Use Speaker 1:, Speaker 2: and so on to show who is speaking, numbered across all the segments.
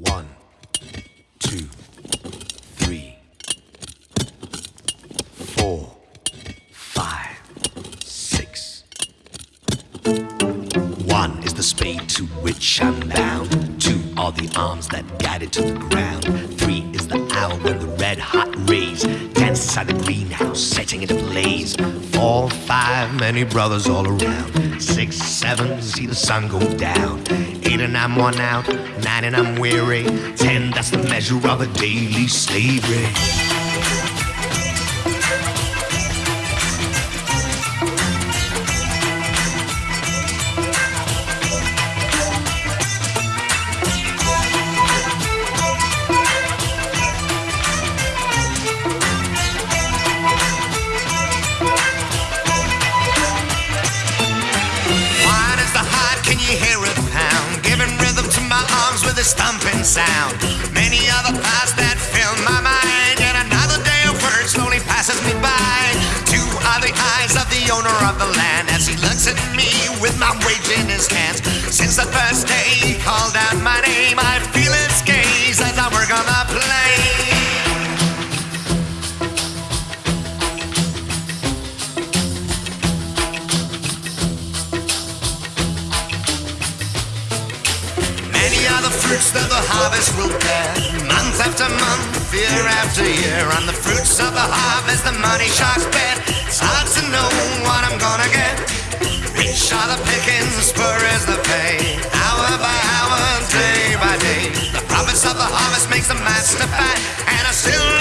Speaker 1: One, two, three, four, five, six. One is the spade to which I'm bound. Two are the arms that guide it to the ground. Three is the owl when the red hot rays dance inside the greenhouse, setting it ablaze. Four, five, many brothers all around. Seven, see the sun go down. Eight and I'm worn out. Nine and I'm weary. Ten, that's the measure of a daily slavery. Can you hear it pound? Giving rhythm to my arms with a stomping sound. Many other thoughts that fill my mind, and another day of work slowly passes me by. Two are the eyes of the owner of the land as he looks at me with my wage in his hands. Since the first day he called Many are the fruits that the harvest will bear. Month after month, year after year. On the fruits of the harvest, the money sharks bet. It's hard to know what I'm gonna get. Rich are the pickings, is the pay. Hour by hour, day by day. The profits of the harvest makes the master fat. And I still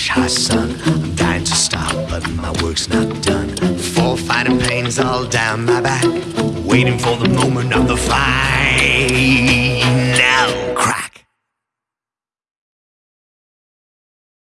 Speaker 1: of high sun. I'm dying to stop, but my work's not done. Four fighting pains all down my back. Waiting for the moment of the fight.